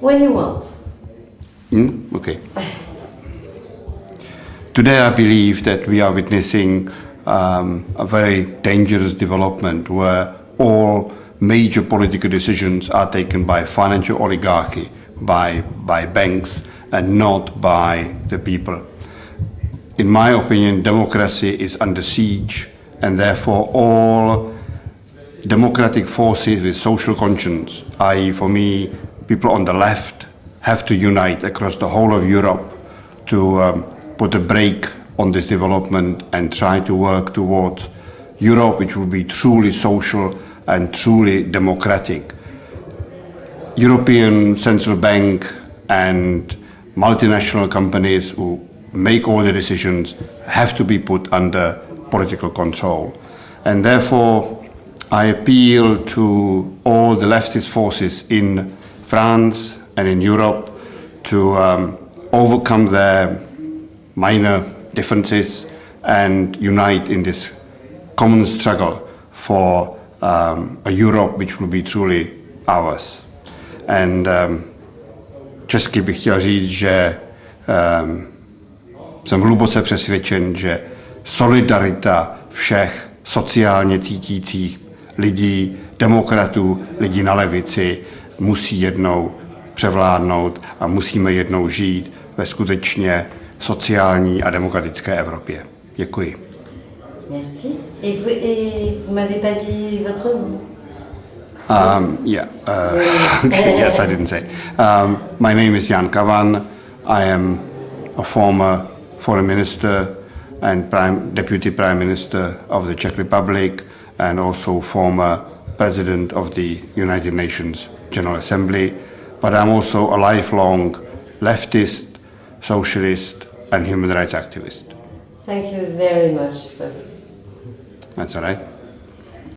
When you want. Mm? Okay. Today, I believe that we are witnessing um, a very dangerous development where all major political decisions are taken by financial oligarchy, by, by banks, and not by the people. In my opinion, democracy is under siege, and therefore all democratic forces with social conscience, i.e., for me, people on the left, have to unite across the whole of Europe to um, put a brake on this development and try to work towards Europe, which will be truly social and truly democratic. European Central Bank and multinational companies who make all the decisions have to be put under political control. And therefore, I appeal to all the leftist forces in France and in Europe to um, overcome their minor differences and unite in this common struggle for um, a Europe which will be truly ours. And um, česky bych chtěl říct, že um, jsem hluboce přesvědčen, že solidarita všech sociálně cítících lidí, demokratů, lidí na levici musí jednou převládnout a musíme jednou žít ve skutečně sociální a demokratické Evropě. Děkuji. Merci. Et vous, et vous m'avez pas dit votre nom. Um, yeah. Uh, yes, I didn't say. Um, my name is Jan Kavan. I am a former foreign minister and prime, deputy prime minister of the Czech Republic and also former president of the United Nations General Assembly. But I'm also a lifelong leftist, socialist and human rights activist. Thank you very much, sir. That's all right.